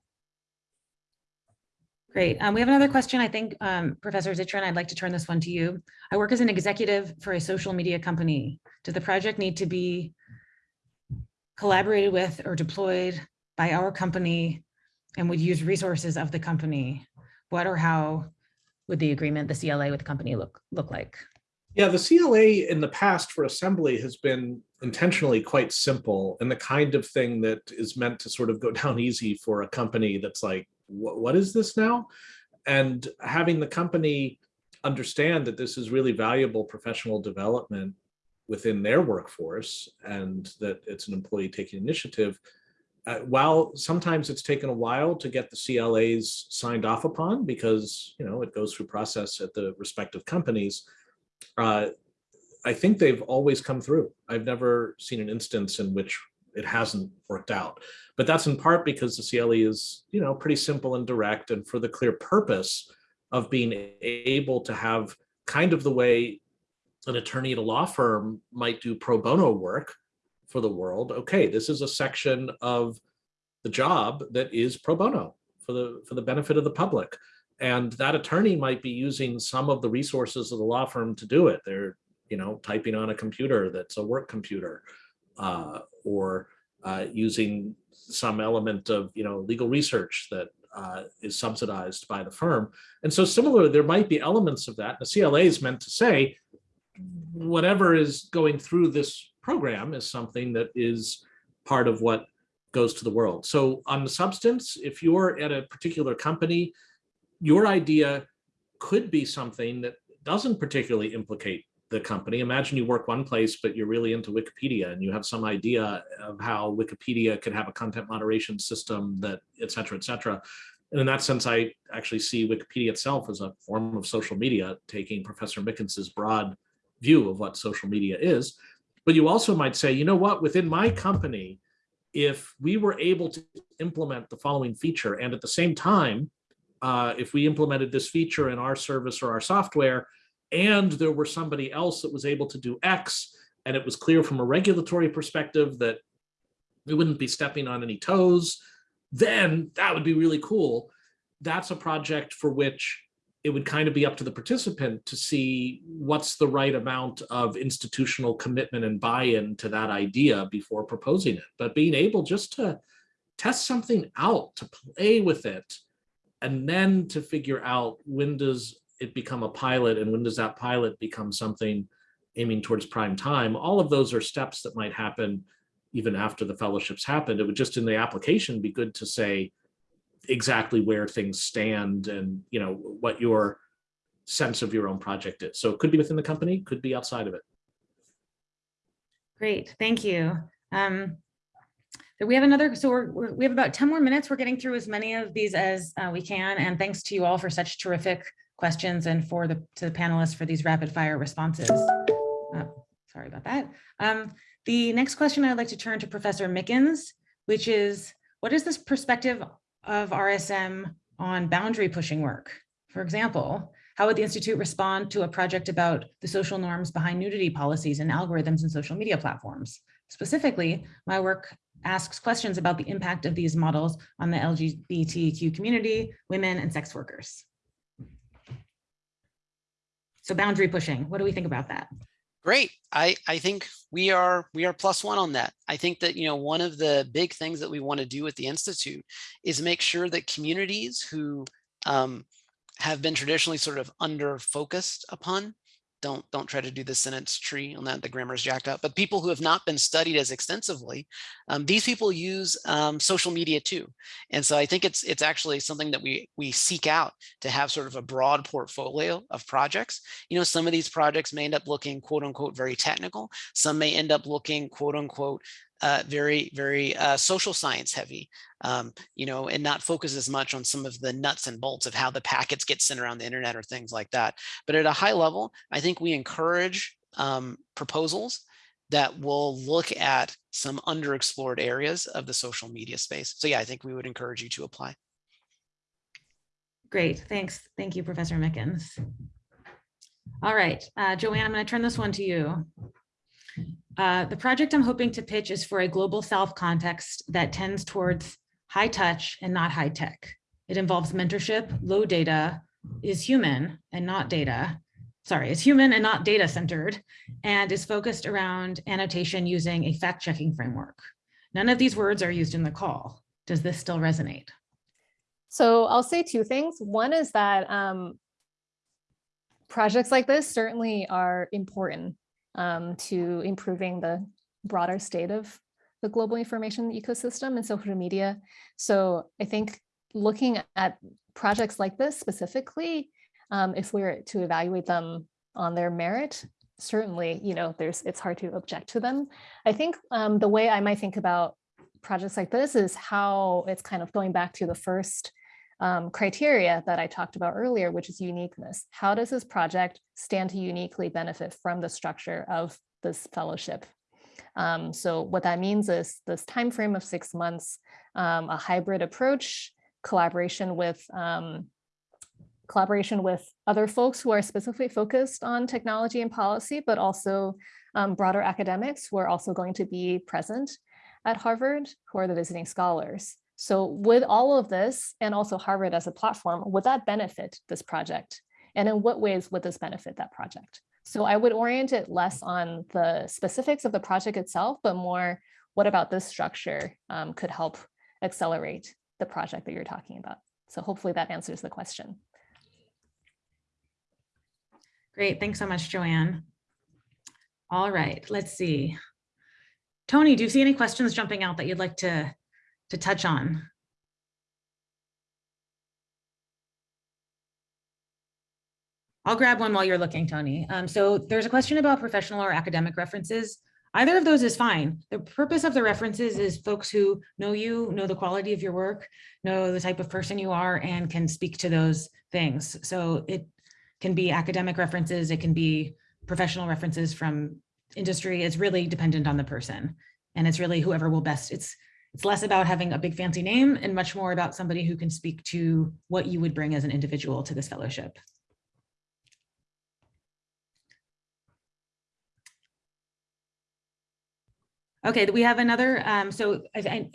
Great. Um, we have another question. I think, um, Professor Zittrain, I'd like to turn this one to you. I work as an executive for a social media company. Does the project need to be collaborated with or deployed by our company and would use resources of the company? What or how would the agreement, the CLA with the company look, look like? Yeah, the CLA in the past for assembly has been intentionally quite simple and the kind of thing that is meant to sort of go down easy for a company that's like, what, what is this now? And having the company understand that this is really valuable professional development within their workforce and that it's an employee taking initiative. Uh, while sometimes it's taken a while to get the CLAs signed off upon because, you know, it goes through process at the respective companies, uh, I think they've always come through. I've never seen an instance in which it hasn't worked out. But that's in part because the CLE is, you know, pretty simple and direct and for the clear purpose of being able to have kind of the way an attorney at a law firm might do pro bono work for the world. Okay, this is a section of the job that is pro bono for the for the benefit of the public. And that attorney might be using some of the resources of the law firm to do it. They're, you know, typing on a computer that's a work computer uh, or uh, using some element of, you know, legal research that uh, is subsidized by the firm. And so similarly, there might be elements of that. The CLA is meant to say, whatever is going through this program is something that is part of what goes to the world. So on the substance, if you're at a particular company, your idea could be something that doesn't particularly implicate the company. Imagine you work one place, but you're really into Wikipedia and you have some idea of how Wikipedia could have a content moderation system that et cetera, et cetera. And in that sense, I actually see Wikipedia itself as a form of social media, taking Professor Mickens's broad view of what social media is. But you also might say, you know what, within my company, if we were able to implement the following feature and at the same time, uh, if we implemented this feature in our service or our software, and there were somebody else that was able to do X, and it was clear from a regulatory perspective that we wouldn't be stepping on any toes, then that would be really cool. That's a project for which it would kind of be up to the participant to see what's the right amount of institutional commitment and buy-in to that idea before proposing it. But being able just to test something out, to play with it, and then to figure out when does it become a pilot and when does that pilot become something aiming towards prime time, all of those are steps that might happen even after the fellowships happened. It would just in the application be good to say, exactly where things stand and you know what your sense of your own project is. So it could be within the company, could be outside of it. Great, thank you. Um, we have another, so we're, we're, we have about 10 more minutes. We're getting through as many of these as uh, we can. And thanks to you all for such terrific questions and for the, to the panelists for these rapid fire responses. Uh, sorry about that. Um, the next question I'd like to turn to Professor Mickens, which is, what is this perspective of RSM on boundary pushing work. For example, how would the Institute respond to a project about the social norms behind nudity policies and algorithms in social media platforms? Specifically, my work asks questions about the impact of these models on the LGBTQ community, women, and sex workers. So boundary pushing, what do we think about that? Great. I, I think we are we are plus one on that. I think that, you know, one of the big things that we want to do at the Institute is make sure that communities who um, have been traditionally sort of under focused upon don't don't try to do the sentence tree on that the grammar is jacked up but people who have not been studied as extensively um, these people use um, social media too. And so i think it's it's actually something that we we seek out to have sort of a broad portfolio of projects. You know some of these projects may end up looking quote unquote very technical. Some may end up looking quote unquote uh, very, very uh, social science heavy, um, you know, and not focus as much on some of the nuts and bolts of how the packets get sent around the internet or things like that. But at a high level, I think we encourage um, proposals that will look at some underexplored areas of the social media space. So yeah, I think we would encourage you to apply. Great, thanks. Thank you, Professor Mickens. All right, uh, Joanne, I'm to turn this one to you. Uh, the project I'm hoping to pitch is for a global South context that tends towards high touch and not high tech. It involves mentorship, low data, is human and not data, sorry, is human and not data centered, and is focused around annotation using a fact checking framework. None of these words are used in the call. Does this still resonate? So I'll say two things. One is that um, projects like this certainly are important um, to improving the broader state of the global information ecosystem and social media. So I think looking at projects like this specifically, um, if we were to evaluate them on their merit, certainly, you know, there's, it's hard to object to them. I think um, the way I might think about projects like this is how it's kind of going back to the first um, criteria that I talked about earlier, which is uniqueness. How does this project stand to uniquely benefit from the structure of this fellowship? Um, so what that means is this time frame of six months, um, a hybrid approach, collaboration with um, collaboration with other folks who are specifically focused on technology and policy, but also um, broader academics who are also going to be present at Harvard, who are the visiting scholars. So with all of this and also Harvard as a platform, would that benefit this project? And in what ways would this benefit that project? So I would orient it less on the specifics of the project itself, but more what about this structure um, could help accelerate the project that you're talking about. So hopefully that answers the question. Great, thanks so much, Joanne. All right, let's see. Tony, do you see any questions jumping out that you'd like to, to touch on? I'll grab one while you're looking, Tony. Um, so there's a question about professional or academic references. Either of those is fine. The purpose of the references is folks who know you, know the quality of your work, know the type of person you are, and can speak to those things. So it can be academic references, it can be professional references from industry. It's really dependent on the person. And it's really whoever will best, it's it's less about having a big fancy name and much more about somebody who can speak to what you would bring as an individual to this fellowship. Okay, we have another, um, so I, I,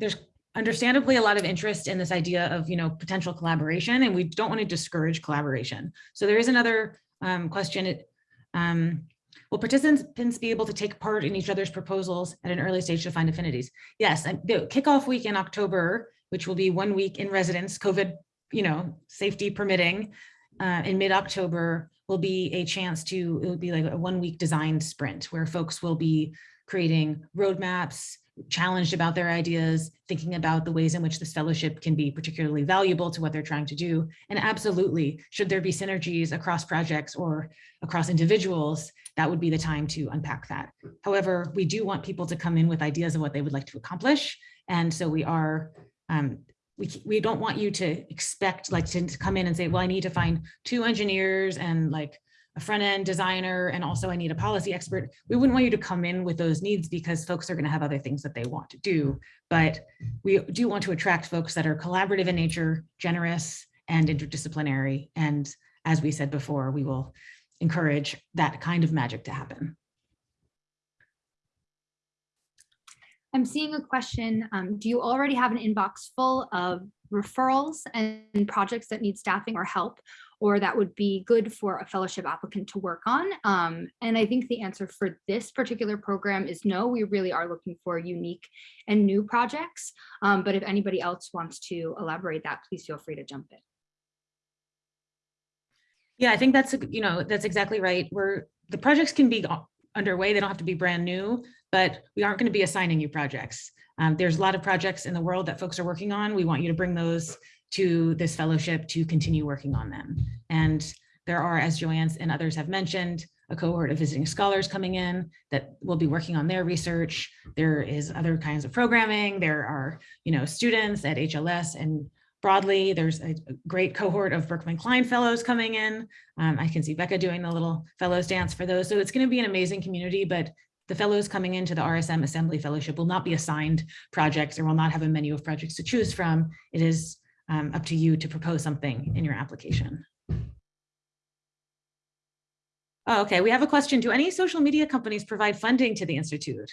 there's understandably a lot of interest in this idea of, you know, potential collaboration, and we don't want to discourage collaboration. So there is another um, question. Um, will participants be able to take part in each other's proposals at an early stage to find affinities? Yes, the kickoff week in October, which will be one week in residence, COVID, you know, safety permitting, uh, in mid-October will be a chance to, it will be like a one week design sprint where folks will be creating roadmaps, challenged about their ideas, thinking about the ways in which this fellowship can be particularly valuable to what they're trying to do. And absolutely, should there be synergies across projects or across individuals, that would be the time to unpack that. However, we do want people to come in with ideas of what they would like to accomplish. And so we are, um, we, we don't want you to expect like to, to come in and say, well, I need to find two engineers and like a front end designer, and also I need a policy expert. We wouldn't want you to come in with those needs because folks are going to have other things that they want to do. But we do want to attract folks that are collaborative in nature, generous and interdisciplinary. And as we said before, we will encourage that kind of magic to happen. I'm seeing a question. Um, do you already have an inbox full of referrals and projects that need staffing or help? Or that would be good for a fellowship applicant to work on? Um, and I think the answer for this particular program is no, we really are looking for unique and new projects. Um, but if anybody else wants to elaborate that, please feel free to jump in. Yeah, I think that's, you know, that's exactly right. We're, the projects can be underway. They don't have to be brand new, but we aren't going to be assigning you projects. Um, there's a lot of projects in the world that folks are working on. We want you to bring those to this fellowship to continue working on them. And there are, as Joanne and others have mentioned, a cohort of visiting scholars coming in that will be working on their research. There is other kinds of programming. There are, you know, students at HLS and broadly, there's a great cohort of Berkman Klein fellows coming in. Um, I can see Becca doing the little fellows dance for those. So it's going to be an amazing community, but the fellows coming into the RSM Assembly Fellowship will not be assigned projects or will not have a menu of projects to choose from. It is um, up to you to propose something in your application. Oh, okay, we have a question. Do any social media companies provide funding to the Institute?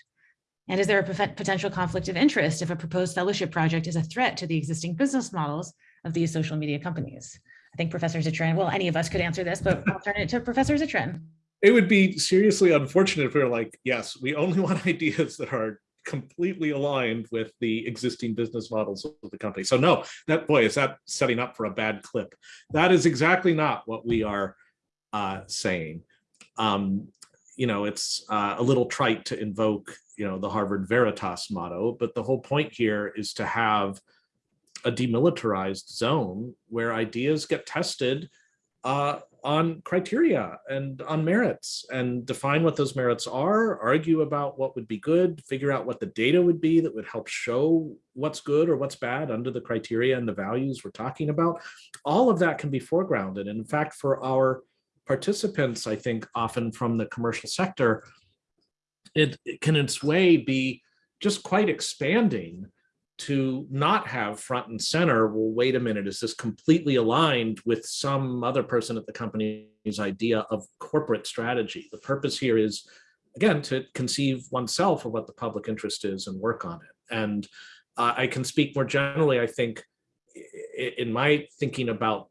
And is there a potential conflict of interest if a proposed fellowship project is a threat to the existing business models of these social media companies? I think Professor Zittrain, well, any of us could answer this, but I'll turn it to Professor Zittrain. It would be seriously unfortunate if we were like, yes, we only want ideas that are completely aligned with the existing business models of the company. So no, that boy, is that setting up for a bad clip. That is exactly not what we are uh, saying. Um, you know, it's uh, a little trite to invoke, you know, the Harvard Veritas motto, but the whole point here is to have a demilitarized zone where ideas get tested uh, on criteria and on merits and define what those merits are, argue about what would be good, figure out what the data would be that would help show what's good or what's bad under the criteria and the values we're talking about. All of that can be foregrounded. And in fact, for our participants, I think often from the commercial sector, it, it can in its way be just quite expanding to not have front and center, well, wait a minute, is this completely aligned with some other person at the company's idea of corporate strategy? The purpose here is, again, to conceive oneself of what the public interest is and work on it. And uh, I can speak more generally, I think, in my thinking about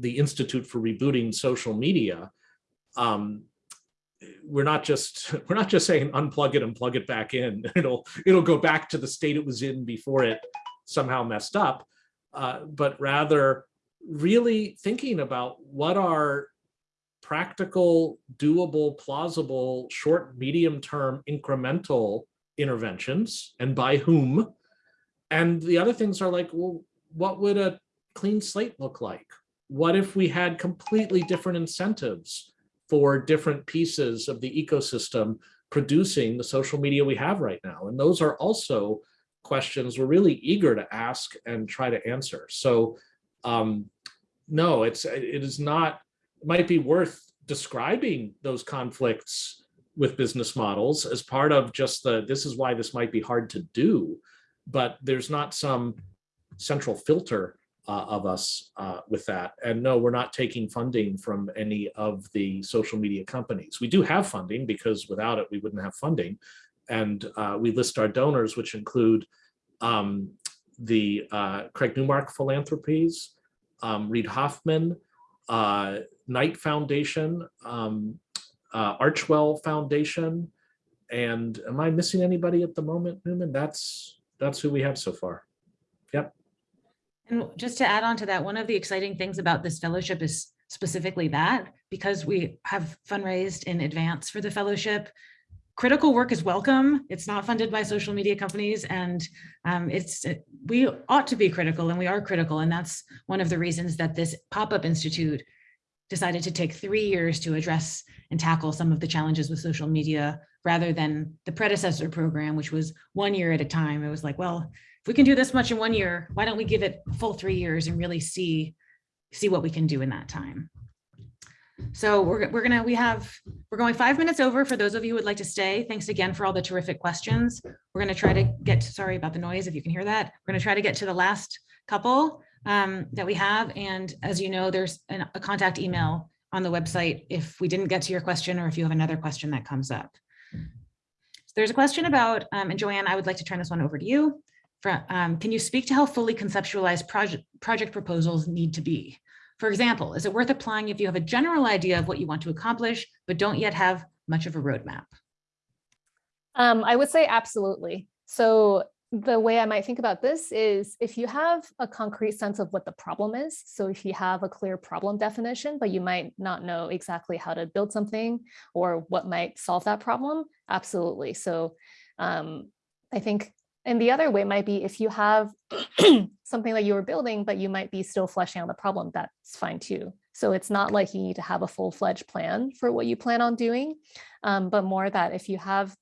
the Institute for Rebooting Social Media, um, we're not just we're not just saying unplug it and plug it back in. It'll it'll go back to the state it was in before it somehow messed up, uh, but rather really thinking about what are practical, doable, plausible, short, medium term incremental interventions and by whom. And the other things are like, well, what would a clean slate look like? What if we had completely different incentives? For different pieces of the ecosystem producing the social media we have right now. And those are also questions we're really eager to ask and try to answer. So um, no, it's it is not, it might be worth describing those conflicts with business models as part of just the, this is why this might be hard to do, but there's not some central filter uh, of us uh, with that. And no, we're not taking funding from any of the social media companies. We do have funding because without it, we wouldn't have funding. And uh, we list our donors, which include um, the uh, Craig Newmark Philanthropies, um, Reid Hoffman, uh, Knight Foundation, um, uh, Archewell Foundation, and am I missing anybody at the moment, Newman? That's that's who we have so far. And just to add on to that, one of the exciting things about this fellowship is specifically that because we have fundraised in advance for the fellowship, critical work is welcome. It's not funded by social media companies and um, it's it- we ought to be critical and we are critical. And that's one of the reasons that this pop-up institute decided to take three years to address and tackle some of the challenges with social media rather than the predecessor program, which was one year at a time. It was like, well, if we can do this much in one year, why don't we give it full three years and really see, see what we can do in that time? So we're, we're gonna, we have, we're going five minutes over for those of you who would like to stay. Thanks again for all the terrific questions. We're gonna try to get, sorry about the noise, if you can hear that. We're gonna try to get to the last couple um, that we have. And as you know, there's an- a contact email on the website if we didn't get to your question or if you have another question that comes up. So There's a question about, um, and Joanne, I would like to turn this one over to you. Um, can you speak to how fully conceptualized project, project proposals need to be? For example, is it worth applying if you have a general idea of what you want to accomplish, but don't yet have much of a roadmap? Um, I would say absolutely. So the way I might think about this is if you have a concrete sense of what the problem is, so if you have a clear problem definition, but you might not know exactly how to build something or what might solve that problem, absolutely. So um, I think, and the other way might be if you have something that you were building, but you might be still fleshing out the problem, that's fine too. So it's not like you need to have a full-fledged plan for what you plan on doing, um, but more that if you have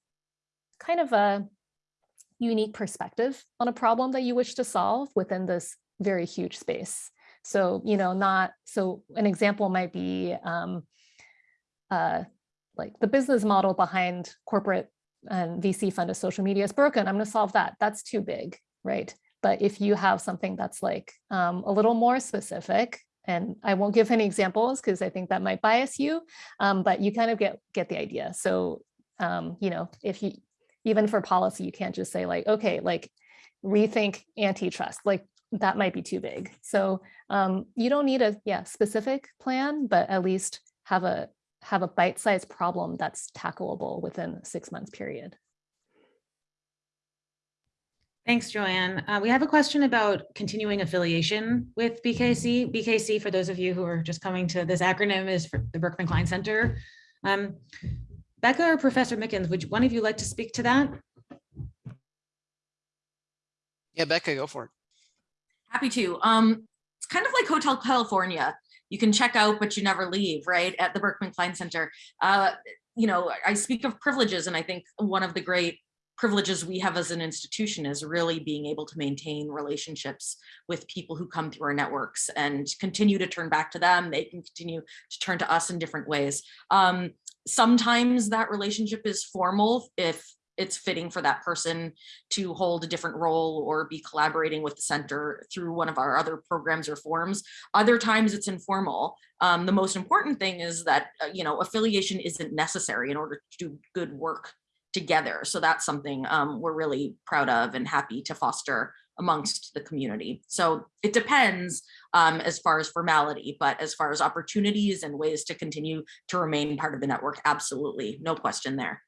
kind of a unique perspective on a problem that you wish to solve within this very huge space. So, you know, not, so an example might be um, uh, like the business model behind corporate and VC funded social media is broken. I'm going to solve that. That's too big, right? But if you have something that's like um, a little more specific, and I won't give any examples because I think that might bias you, um, but you kind of get get the idea. So, um, you know, if you even for policy, you can't just say like, okay, like rethink antitrust, like that might be too big. So um, you don't need a yeah specific plan, but at least have a have a bite-sized problem that's tackleable within a six months period. Thanks, Joanne. Uh, we have a question about continuing affiliation with BKC. BKC, for those of you who are just coming to this acronym, is for the Berkman Klein Center. Um, Becca or Professor Mickens, would you- one of you like to speak to that? Yeah, Becca, go for it. Happy to. Um, it's kind of like Hotel California. You can check out, but you never leave, right? At the Berkman Klein Center. Uh, you know, I speak of privileges and I think one of the great privileges we have as an institution is really being able to maintain relationships with people who come through our networks and continue to turn back to them. They can continue to turn to us in different ways. Um, sometimes that relationship is formal if it's fitting for that person to hold a different role or be collaborating with the center through one of our other programs or forums. Other times it's informal. Um, the most important thing is that, uh, you know, affiliation isn't necessary in order to do good work together. So that's something um, we're really proud of and happy to foster amongst the community. So it depends um, as far as formality, but as far as opportunities and ways to continue to remain part of the network, absolutely, no question there.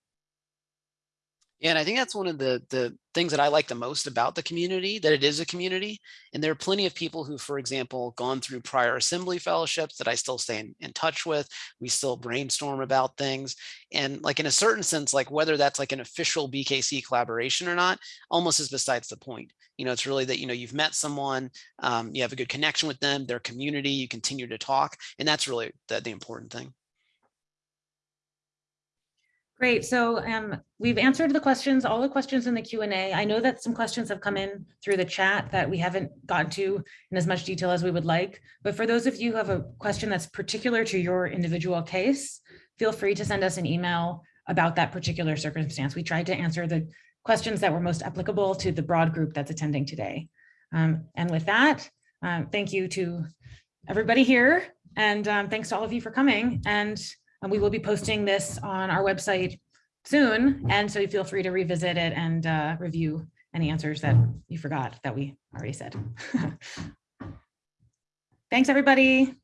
And I think that's one of the the things that I like the most about the community, that it is a community. And there are plenty of people who, for example, gone through prior assembly fellowships that I still stay in, in touch with. We still brainstorm about things. And like in a certain sense, like whether that's like an official BKC collaboration or not, almost is besides the point. You know, it's really that, you know, you've met someone, um, you have a good connection with them, their community, you continue to talk. And that's really the, the important thing. Great. So um, we've answered the questions, all the questions in the Q and A. I know that some questions have come in through the chat that we haven't gotten to in as much detail as we would like. But for those of you who have a question that's particular to your individual case, feel free to send us an email about that particular circumstance. We tried to answer the questions that were most applicable to the broad group that's attending today. Um, and with that, um, thank you to everybody here. And um, thanks to all of you for coming. And and we will be posting this on our website soon. And so you feel free to revisit it and uh, review any answers that you forgot that we already said. Thanks, everybody.